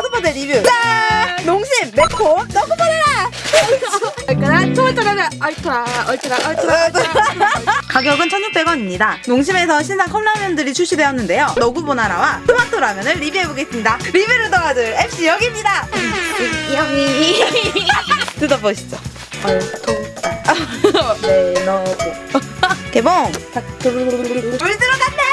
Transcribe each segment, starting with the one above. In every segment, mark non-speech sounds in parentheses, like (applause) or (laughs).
리뷰 짠! 농심 매콤 넣고 보내라 얼큰한 얼토라 얼토라 얼토라 가격은 1,600원입니다. 농심에서 신상 컵라면들이 출시되었는데요. 너구보나라와 토마토 라면을 리뷰해보겠습니다. 리뷰를 도와줄 MC 여기입니다. 여기 뜯어보시죠. 얼토 (laughs) 네 너고 개봉! 물물 들어갔네!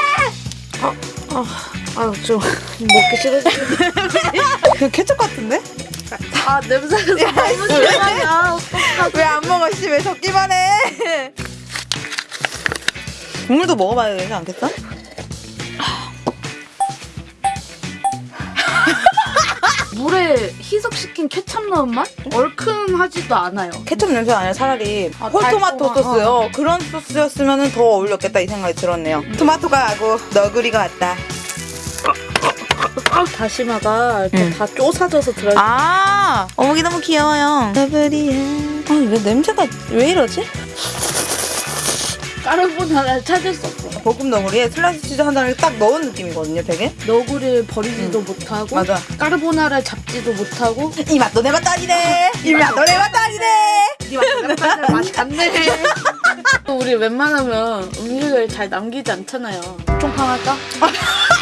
아유 좀 먹기 싫어지 (laughs) 그 케첩 같은데? 아 냄새가 너무 심하냐 왜안 먹어, 씨. 왜 적기만 해? 국물도 먹어봐야 되지 않겠어? 물에 희석시킨 케찹 넣은 맛? 얼큰하지도 않아요 케첩 냄새가 아니라 차라리 아, 홀토마토 달콤한, 소스요. 그런 소스였으면 더 어울렸겠다 이 생각이 들었네요. 토마토가 하고 너구리가 왔다. 다시마가 이렇게 응. 다 쪼사져서 들어있 아, 어묵이 너무 귀여워요. 너구리야. 아니, 왜 냄새가 왜 이러지? 까르보나라를 찾을 수 없어 볶음 너구리에 슬라이스 치즈 한 단을 딱 넣은 느낌이거든요, 되게. 너구리를 버리지도 못하고 맞아. 까르보나라를 잡지도 못하고 니 맛도 내 맛도 아니네. 니 맛도 내 맛도 아니네. 네 맛이 같네 또 (laughs) 우리 웬만하면 음식을 잘 남기지 않잖아요 총평할까? (laughs)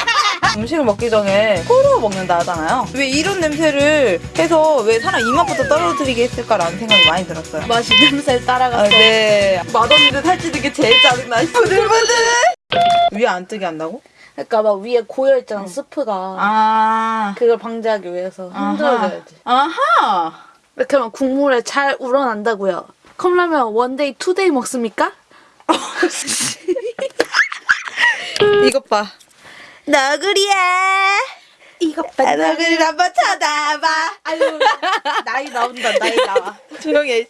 음식을 먹기 전에 코로 먹는다 하잖아요. 왜 이런 냄새를 해서 왜 사람 입맛부터 떨어뜨리게 했을까라는 생각이 많이 들었어요. 맛이 냄새를 아, 따라가서 네. 맛없는데 살찌는 게 제일 짜증나. 부들부들. 위에 안 뜨게 한다고? 그러니까 막 위에 고여있잖아 스프가 아. 그걸 방지하기 위해서 흔들어줘야지 아하. 이렇게 하면 국물에 잘 우러난다고요 컵라면 one day two day 먹습니까? (laughs) 이것 봐. 너구리야. 이거 아, 너구리 한번 쳐다봐. 아유 나이 나온다 나이 나와 (laughs) 조용히 해.